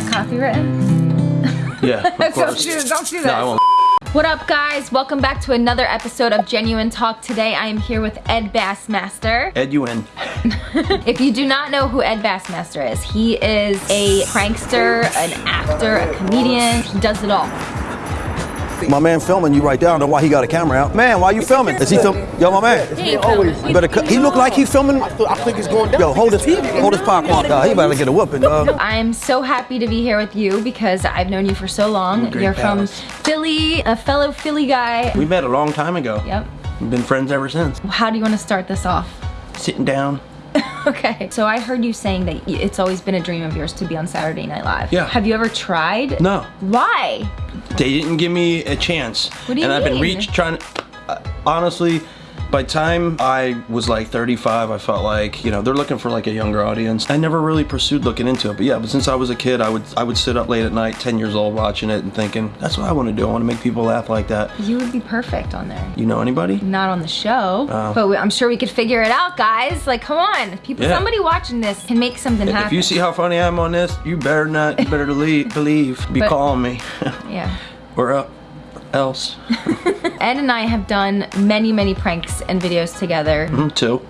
that copywritten? Yeah, don't do, don't do No, that. Won't. What up, guys? Welcome back to another episode of Genuine Talk. Today, I am here with Ed Bassmaster. Ed, you in. If you do not know who Ed Bassmaster is, he is a prankster, an actor, a comedian. He does it all. My man filming you right there. I don't know why he got a camera out. Man, why you filming? Is he filming? Yo, my man. Hey, You better. cut- He look like he filming. I think it's going down. Yo, hold his, hold his popcorn. Dog. He about to get a whooping, dog. I'm so happy to be here with you because I've known you for so long. You're from. Philly, a fellow Philly guy. We met a long time ago. Yep. We've been friends ever since. How do you want to start this off? Sitting down. Okay, so I heard you saying that it's always been a dream of yours to be on Saturday Night Live. Yeah. Have you ever tried? No, Why? they didn't give me a chance. What do you and I've been mean? reach trying. Uh, honestly, by the time I was like 35, I felt like you know they're looking for like a younger audience. I never really pursued looking into it, but yeah, but since I was a kid, I would I would sit up late at night, 10 years old, watching it and thinking that's what I want to do. I want to make people laugh like that. You would be perfect on there. You know anybody? Not on the show, Oh. but we, I'm sure we could figure it out, guys. Like, come on, people. Yeah. Somebody watching this can make something happen. If you see how funny I am on this, you better not, you better believe, believe be But- calling me, yeah. We're uh, else. Ed and I have done many, many pranks and videos together. Mm, Two.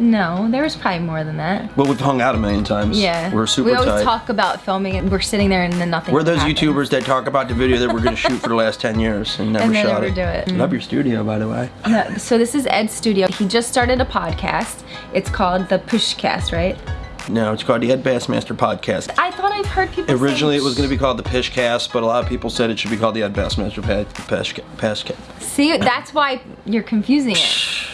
No, there was probably more than that. Well, we've hung out a million times. Yeah. We're super We always tight. talk about filming and we're sitting there and then nothing. We're those happens. YouTubers that talk about the video that we're going to shoot for the last 10 years and never And they shot never it. do it. Love your studio, by the way. Yeah, so this is Ed's studio. He just started a podcast. It's called the Pushcast, right? No, it's called the Ed Bassmaster Podcast. I I've heard people. Originally, say, it was going to be called the Pishcast, but a lot of people said it should be called the Ed Bassmaster Pad, Pishcast. Pishcast. See, that's why you're confusing it.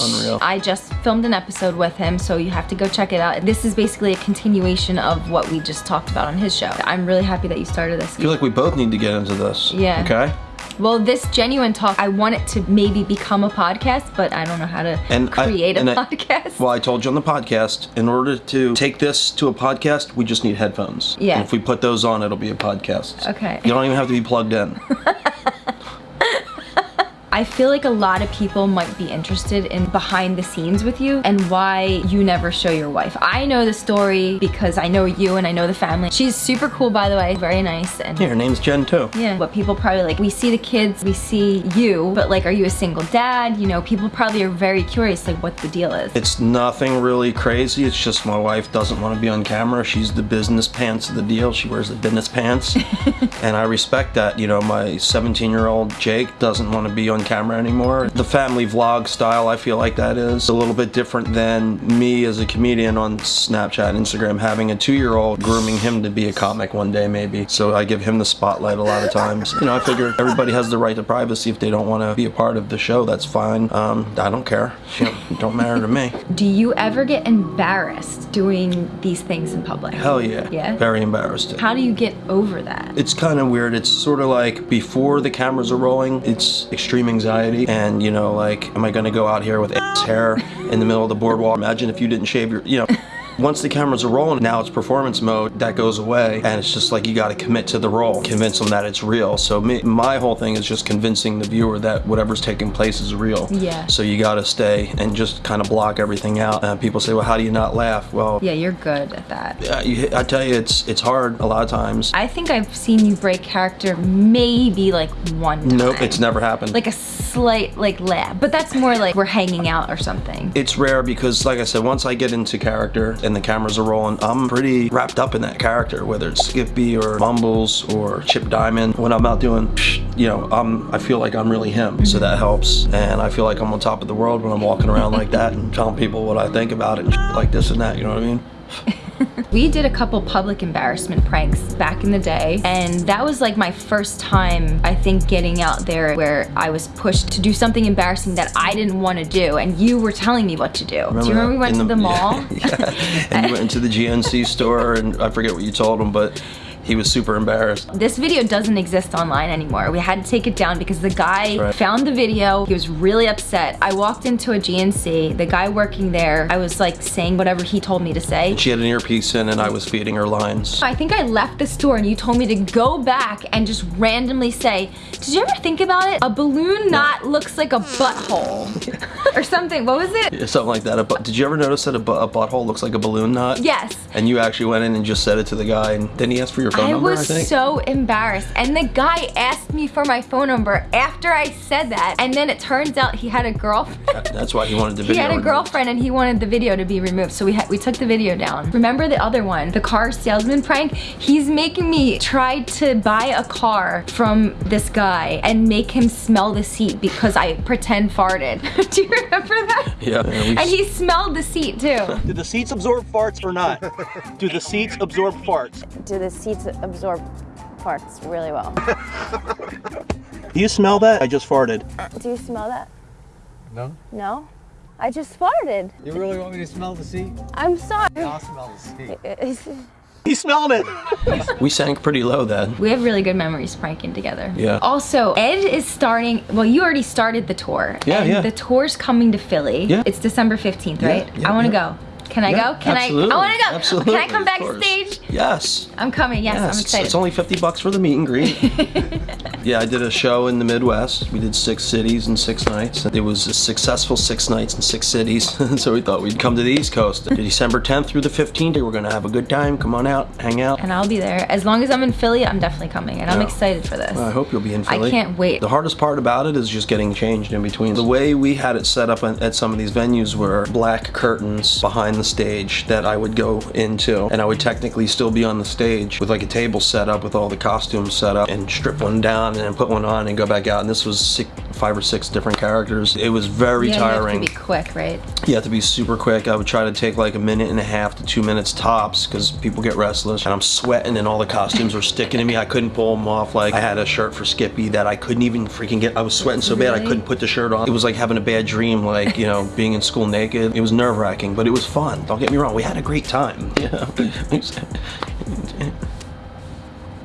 Unreal. I just filmed an episode with him, so you have to go check it out. This is basically a continuation of what we just talked about on his show. I'm really happy that you started this. I feel like we both need to get into this. Yeah. Okay? Well, this genuine talk, I want it to maybe become a podcast, but I don't know how to And create a and I- podcast. Well, I told you on the podcast, in order to take this to a podcast, we just need headphones. Yeah. And if we put those on, it'll be a podcast. Okay. You don't even have to be plugged in. I feel like a lot of people might be interested in behind the scenes with you and why you never show your wife. I know the story because I know you and I know the family. She's super cool, by the way, very nice. And Yeah, her name's Jen, too. yeah, what people probably like, we see the kids, we see you, but like, are you a single dad? You know, people probably are very curious, like, what the deal is. It's nothing really crazy. It's just my wife doesn't want to be on camera. She's the business pants of the deal. She wears the business pants. and I respect that. You know, my 17 year old Jake doesn't want to be on camera anymore. The family vlog style, I feel like that is a little bit different than me as a comedian on Snapchat and Instagram having a two year old grooming him to be a comic one day, maybe. So I give him the spotlight a lot of times. You know, I figure everybody has the right to privacy. If they don't want to be a part of the show, that's fine. Um, I don't care. You know, don't matter to me. Do you ever get embarrassed doing these things in public? Hell yeah. Yeah? Very embarrassed. How do you get over that? It's kind of weird. It's sort of like before the cameras are rolling, it's extreme anxiety. And, you know, like, am I to go out here with hair in the middle of the boardwalk? Imagine if you didn't shave your, you know. Once the cameras are rolling, now it's performance mode, that goes away, and it's just like you got to commit to the role, convince them that it's real. So me, my whole thing is just convincing the viewer that whatever's taking place is real. Yeah. So you got to stay and just kind of block everything out. And people say, well, how do you not laugh? Well, Yeah, you're good at that. uh, you, I tell you, it's it's hard a lot of times. I think I've seen you break character maybe like one time. Nope, it's never happened. Like a slight like laugh, but that's more like we're hanging out or something. it's rare because, like I said, once I get into character and the cameras are rolling, I'm pretty wrapped up in that character, whether it's Skippy or Mumbles or Chip Diamond. When I'm out doing, you know, I'm I feel like I'm really him, so that helps. And I feel like I'm on top of the world when I'm walking around like that and telling people what I think about it, and like this and that. You know what I mean? We did a couple public embarrassment pranks back in the day, and that was like my first time, I think, getting out there where I was pushed to do something embarrassing that I didn't want to do, and you were telling me what to do. do you remember we went to the mall? yeah. And you went into the GNC store, and I forget what you told him, but he was super embarrassed. This video doesn't exist online anymore. We had to take it down because the guy right. found the video. He was really upset. I walked into a GNC. The guy working there, I was like saying whatever he told me to say. She had an earpiece in, and I was feeding her lines. I think I left the store and you told me to go back and just randomly say, did you ever think about it? A balloon knot looks like a butthole. or something. What was it? Yeah, Something like that. A Did you ever notice that a, bu- a butthole looks like a balloon knot? Yes. And you actually went in and just said it to the guy, and then he asked for your phone I number, was I think. so embarrassed. And the guy asked me for my phone number after I said that. And then it turns out he had a girlfriend. That's why he wanted the video He had a removed. girlfriend and he wanted the video to be removed. So we had we took the video down. Remember the other one, the car salesman prank? He's making me try to buy a car from this guy and make him smell the seat because I pretend farted. Do you remember that? Yeah. yeah, And he smelled the seat too. Do the seats absorb farts or not? Do the seats absorb farts? Do the seats absorb farts really well? Do you smell that? I just farted. Do you smell that? No? No? I just farted. You really want me to smell the seat? I'm sorry. I'll smell the seat. He smelled it. we sank pretty low then. We have really good memories pranking together. Yeah. Also, Ed is starting, well, you already started the tour. Yeah, and yeah. The tour's coming to Philly. Yeah. It's December 15th, Yeah, right? yeah, I want to yeah. go. Can I Yeah, go? Can absolutely. I? I want to go. Absolutely. Can I come of back course. stage? Yes. I'm coming. Yes, Yes, I'm it's- excited. It's only 50 bucks for the meet and greet. yeah, I did a show in the Midwest. We did six cities in six nights. It was a successful six nights in six cities. so we thought we'd come to the East Coast. December 10th through the 15th, we're going to have a good time. Come on out, hang out. and I'll be there. As long as I'm in Philly, I'm definitely coming. And I'm excited for this. I hope you'll be in Philly. I can't wait. The hardest part about it is just getting changed in between. The way we had it set up at at some of these venues were black curtains behind the stage that I would go into, and I would technically still be on the stage with like a table set up with all the costumes set up, and strip one down and put one on and go back out. And this was six, five or six different characters. It was very yeah, tiring. You have to be quick, right? You have to be super quick. I would try to take like a minute and a half to two minutes tops because people get restless. And I'm sweating and all the costumes were sticking to me. I couldn't pull them off. Like I had a shirt for Skippy that I couldn't even freaking get. I was sweating so bad I couldn't put the shirt on. It was like having a bad dream, like, you know, being in school naked. It was nerve wracking, but it was fun. Don't get me wrong. We had a great time. Yeah.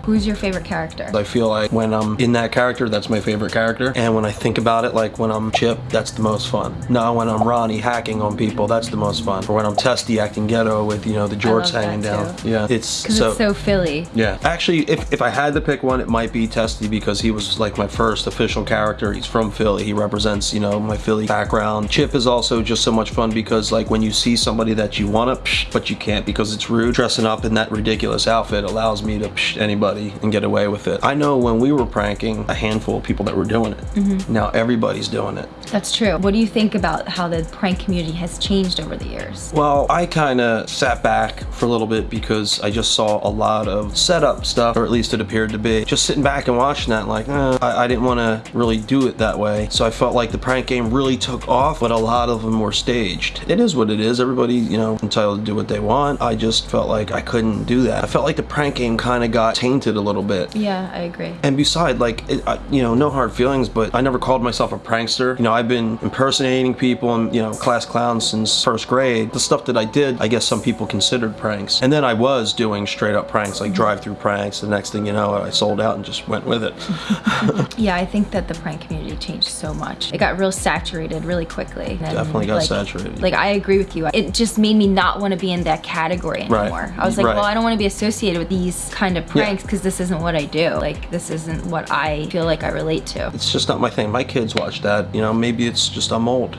Who's your favorite character? I feel like when I'm in that character, that's my favorite character. And when I think about it, like when I'm Chip, that's the most fun. Now when I'm Ronnie hacking on people, that's the most fun. Or when I'm Testy acting ghetto with, you know, the jorts hanging down. too. Yeah. It's so, it's so Philly. yeah. Actually, if, if I had to pick one, it might be Testy because he was like my first official character. He's from Philly. He represents, you know, my Philly background. Chip is also just so much fun because like when you see somebody that you want to, but you can't because it's rude, dressing up in that ridiculous outfit allows me to psh and get away with it. I know when we were pranking, a handful of people that were doing it. Mm-hmm. Now everybody's doing it. That's true. What do you think about how the prank community has changed over the years? Well, I kind of sat back for a little bit because I just saw a lot of setup stuff, or at least it appeared to be. Just sitting back and watching that, like, eh, I, I didn't want to really do it that way. So I felt like the prank game really took off, but a lot of them were staged. It is what it is. Everybody, you know, entitled to do what they want. I just felt like I couldn't do that. I felt like the prank game kind of got tainted a little bit. Yeah, I agree. And beside, like, it, I, you know, no hard feelings, but I never called myself a prankster. You know, I've been impersonating people and, you know, class clowns since first grade. The stuff that I did, I guess some people considered pranks. And then I was doing straight up pranks, like drive through pranks. The next thing you know, I sold out and just went with it. Yeah, I think that the prank community changed so much. It got real saturated really quickly. Definitely got like- saturated. Like I agree with you. It just made me not want to be in that category anymore. Right. I was like, Right. well, I don't want to be associated with these kind of pranks because this isn't what I do. Like this isn't what I feel like I relate to. It's just not my thing. My kids watch that. You know, maybe it's just I'm old.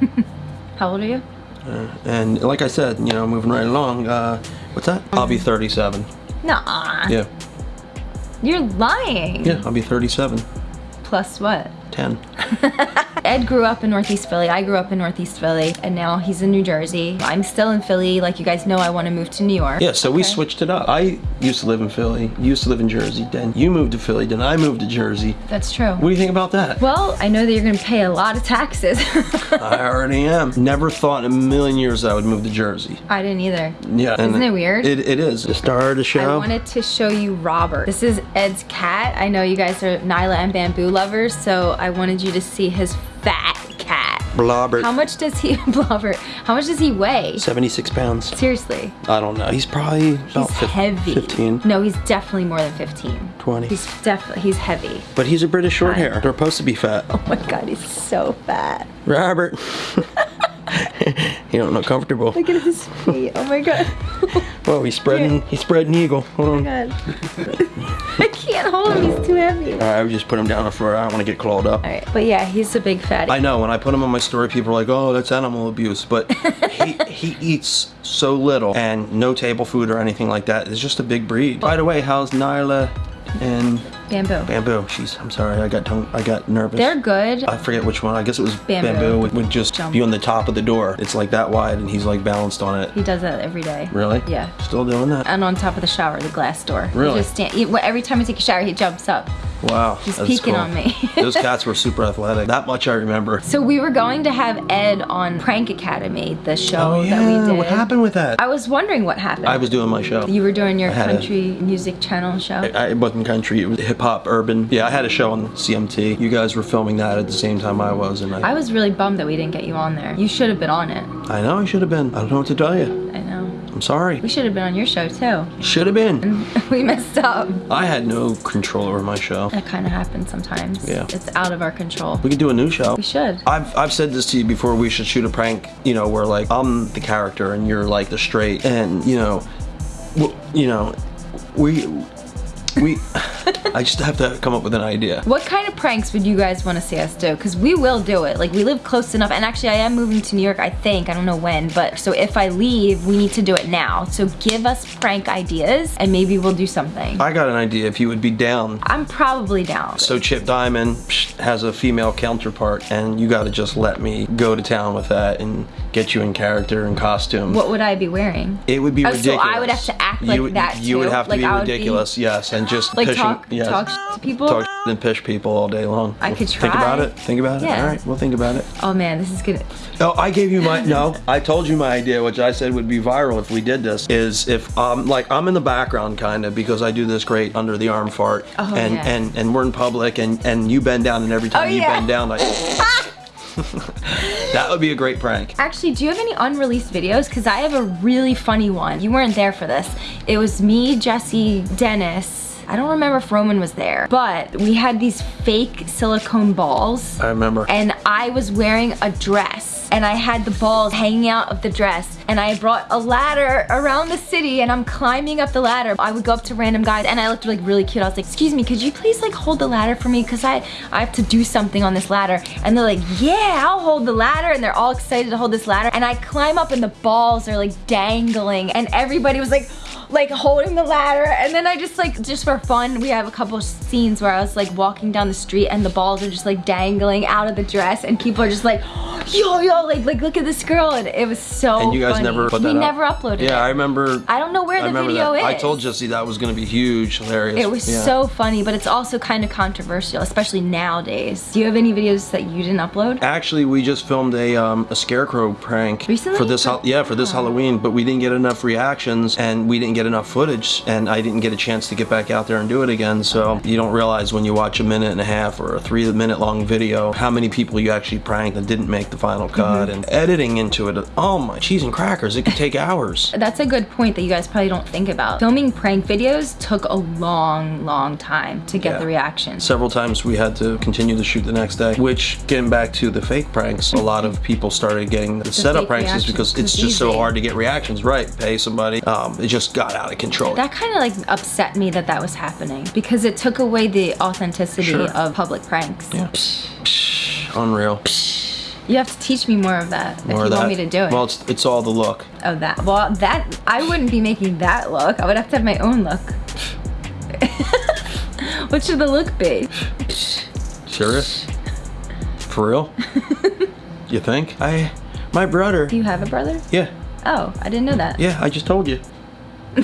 How old are you? And like I said, you know, moving right along, uh, what's that? I'll be 37. Nah. Yeah. You're lying. Yeah, I'll be 37. Plus what? 10. Ed grew up in Northeast Philly. I grew up in Northeast Philly, and now he's in New Jersey. I'm still in Philly. Like you guys know, I want to move to New York. Yeah, so we switched it up. I used to live in Philly, you used to live in Jersey, then you moved to Philly, then I moved to Jersey. That's true. What do you think about that? Well, I know that you're gonna pay a lot of taxes. I already am. Never thought in a million years I would move to Jersey. I didn't either. Yeah. Isn't it weird? It, it is. The star of the show. I wanted to show you Robert. This is Ed's cat. I know you guys are Nyla and Bamboo lovers, so I wanted you to see his fat cat. Blobbert. How much does he, Blobber, how much does he weigh? 76 pounds. Seriously. I don't know. He's probably about He's heavy. 15, No, he's definitely more than 15. 20. He's definitely, he's heavy. But he's a British short hair. They're supposed to be fat. Oh my God, he's so fat. Robert. you don't look comfortable. Look at his feet. Oh my God. Whoa, he's spreading. He's spreading eagle. Hold on. Oh God. I can't hold him, he's too heavy. All right, I would just put him down on the floor. I don't want to get clawed up. All right, but yeah, he's a big fatty. I know when I put him on my story, people are like, "Oh, that's animal abuse," but he he eats so little and no table food or anything like that. It's just a big breed. By the way, how's Nyla and Bamboo. Bamboo? She's. I'm sorry, I got tongue. I got nervous. They're good. I forget which one. I guess it was Bamboo. Bamboo. would, would just Jump. be on the top of the door. It's like that wide, and he's like balanced on it. He does that every day. Really? Yeah. Still doing that? And on top of the shower, the glass door. He Really? just stand, he- every time I take a shower, he jumps up. Wow. He's peeking cool. on me. Those cats were super athletic. That much I remember. So we were going to have Ed on Prank Academy, the show Oh that we did. What happened with that? I was wondering what happened. I was doing my show. You were doing your had a- country music channel show. I, it wasn't country. It was hip hop, urban. Yeah, I had a show on CMT. You guys were filming that at the same time I was, and I. I was really bummed that we didn't get you on there. You should have been on it. I know I should have been. I don't know what to tell you. I'm sorry. We should have been on your show too. Should have been. we messed up. I had no control over my show. That kind of happens sometimes. Yeah. It's out of our control. We could do a new show. We should. I've, I've said this to you before. We should shoot a prank, you know, where like I'm the character and you're like the straight, and you know, you know, we we. I just have to come up with an idea. What kind of pranks would you guys want to see us do? Because we will do it. Like, we live close enough. And actually, I am moving to New York, I think. I don't know when. But so if I leave, we need to do it now. So give us prank ideas and maybe we'll do something. I got an idea. If you would be down. I'm probably down. So Chip Diamond has a female counterpart, and you got to just let me go to town with that and get you in character and costume. What would I be wearing? It would be Oh, so ridiculous. I would have to act like you, that You would have to Like be I would be- ridiculous, yes, and just Like pushing, talk, yes, talk to people? talk and push people all day long. I Well, could try. Think about it. Think about it. All right, we'll think about it. Oh man, this is good. No, I gave you my no. I told you my idea, which I said would be viral if we did this. Is if um like I'm in the background kind of because I do this great under the arm fart, Oh, and yeah. and and we're in public, and and you bend down, and every time Oh, you yeah. bend down, like that would be a great prank. Actually, do you have any unreleased videos? Because I have a really funny one. You weren't there for this. It was me, Jesse, Dennis. I don't remember if Roman was there, but we had these fake silicone balls. I remember. and I was wearing a dress and I had the balls hanging out of the dress and I brought a ladder around the city and I'm climbing up the ladder. I would go up to random guys and I looked like really cute. I was like, excuse me, could you please like hold the ladder for me? Cause I, I have to do something on this ladder. And they're like, yeah, I'll hold the ladder. And they're all excited to hold this ladder. And I climb up and the balls are like dangling and everybody was like, like holding the ladder and then I just like just for fun we have a couple scenes where I was like walking down the street and the balls are just like dangling out of the dress and people are just like yo yo like like look at this girl and it was so and you guys funny. never put that we up? never uploaded Yeah, it I remember. I don't know where I the video that. I told Jesse that was going to be huge, hilarious. it was Yeah. so funny but it's also kind of controversial especially nowadays do you have any videos that you didn't upload Actually, we just filmed a um, a scarecrow prank Recently? for this yeah for this Oh. Halloween, but we didn't get enough reactions and we didn't get enough footage, and I didn't get a chance to get back out there and do it again. So you don't realize when you watch a minute and a half or a three minute long video how many people you actually pranked that didn't make the final Mm-hmm. cut and editing into it. Oh my cheese and crackers! It could take hours. That's a good point that you guys probably don't think about. Filming prank videos took a long, long time to get Yeah. the reactions. Several times we had to continue to shoot the next day, which getting back to the fake pranks, a lot of people started getting the, setup pranks is because 'cause it's just so hard to get reactions right. Pay somebody. Um, it just got out of control. That kind of like upset me that that was happening because it took away the authenticity Sure. of public pranks. Yeah. Unreal. You have to teach me more of that if More you of that. want me to do it. Well, it's, it's all the look. oh, that. Well, that I wouldn't be making that look. I would have to have my own look. what should the look be? Serious? For real? you think? I, my brother. Do you have a brother? Yeah, Oh, I didn't know that. yeah. I just told you.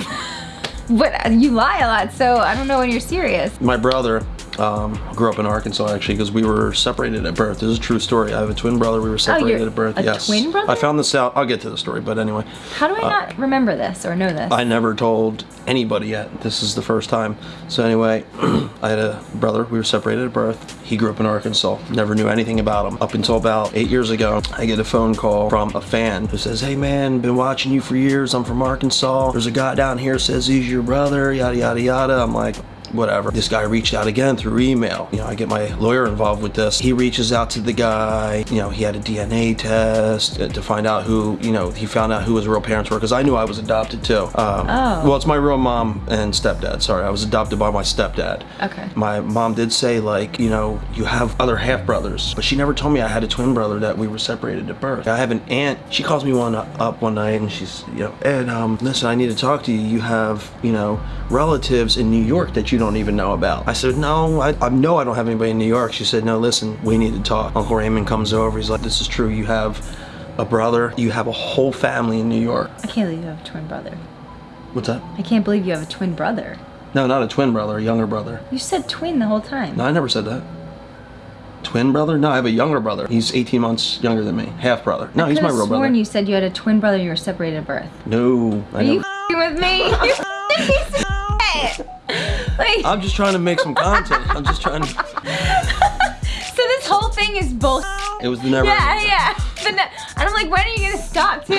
But uh, you lie a lot, so I don't know when you're serious. My brother um, grew up in Arkansas actually because we were separated at birth. This is a true story. I have a twin brother. We were separated Oh, at birth. a yes. twin brother? I found this out. I'll get to the story, but anyway. How do I not remember this or know this? I never told anybody yet. This is the first time. So anyway, I had a brother. We were separated at birth. He grew up in Arkansas. Never knew anything about him. Up until about eight years ago, I get a phone call from a fan who says, hey man, been watching you for years. I'm from Arkansas. There's a guy down here says he's your brother, yada, yada, yada. I'm like, whatever. This guy reached out again through email. You know, I get my lawyer involved with this. He reaches out to the guy. You know, he had a DNA test to find out who. You know, he found out who his real parents were because I knew I was adopted too. Um, Oh. Well, it's my real mom and stepdad. Sorry, I was adopted by my stepdad. Okay. My mom did say like, you know, you have other half brothers, but she never told me I had a twin brother that we were separated at birth. I have an aunt. She calls me one up one night and she's, you know, Ed, um, listen, I need to talk to you. You have, you know, relatives in New York that you don't even know about. I said, no, I, I know I don't have anybody in New York. She said, no, listen, we need to talk. Uncle Raymond comes over. He's like, this is true. You have a brother. You have a whole family in New York. I can't believe you have a twin brother. What's that? I can't believe you have a twin brother. No, not a twin brother, a younger brother. You said twin the whole time. No, I never said that. Twin brother? No, I have a younger brother. He's 18 months younger than me. Half brother. No, he's my real brother. you said you had a twin brother you were separated at birth. No, I Are you with me? Like, I'm just trying to make some content. I'm just trying to. so this whole thing is bullshit. It was the never. Yeah, yeah. And I'm like, when are you gonna stop too?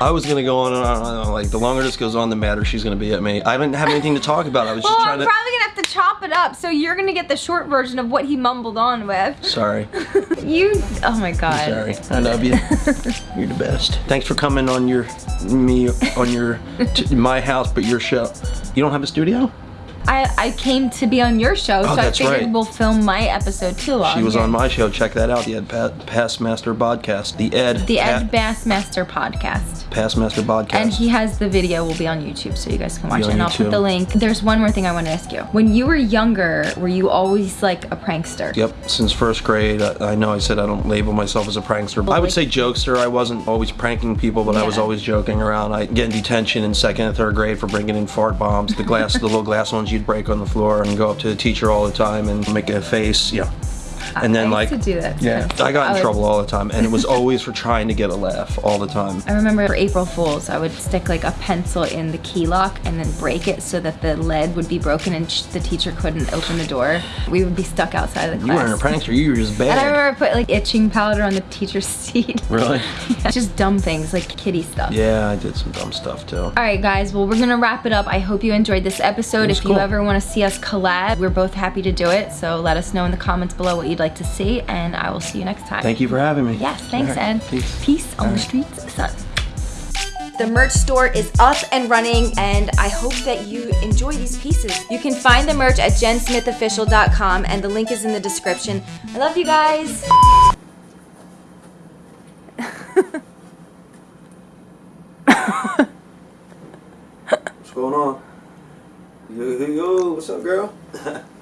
I was gonna go on and on and on. Like the longer this goes on, the madder she's gonna be at me. I didn't have anything to talk about. I was well, just trying I'm trying probably gonna have to chop it up, so you're gonna get the short version of what he mumbled on with. Sorry. You, oh my god. Sorry. I love you. You're the best. Thanks for coming on your me on your t- my house, but your show. You don't have a studio? I, I came to be on your show, oh, so I Oh, figured right. we'll film my episode too. She was on my show. Check that out. The Ed pa- Passmaster podcast. The Ed. the Ed Bassmaster podcast. Passmaster podcast. And he has the video will be on YouTube so you guys can watch it. And I'll put the link. There's one more thing I want to ask you. When you were younger, were you always like a prankster? Yep, since first grade, I, I know I said I don't label myself as a prankster. But I would say jokester. I wasn't always pranking people, but I was always joking around. I get in detention in second and third grade for bringing in fart bombs. The glass, the little glass ones you'd break on the floor and go up to the teacher all the time and make a face. Yeah. And then I like, used to do that. yeah. I got in was- trouble all the time, and it was always for trying to get a laugh all the time. I remember for April Fools, I would stick like a pencil in the key lock and then break it so that the lead would be broken and the teacher couldn't open the door. We would be stuck outside of the You class. weren't a prankster. You were just bad. And I remember I put like itching powder on the teacher's seat. Really? Just dumb things like kitty stuff. Yeah, I did some dumb stuff too. All right, guys. Well, we're gonna wrap it up. I hope you enjoyed this episode. If you ever want to see us collab, we're both happy to do it. So let us know in the comments below what you'd like to see, and I will see you next time. Thank you for having me. Yes, thanks, All right, Ed. Peace. Peace on the streets, son. The merch store is up and running, and I hope that you enjoy these pieces. You can find the merch at jensmithofficial.com, and the link is in the description. I love you guys. What's going on? Yo, yo, yo, what's up, girl?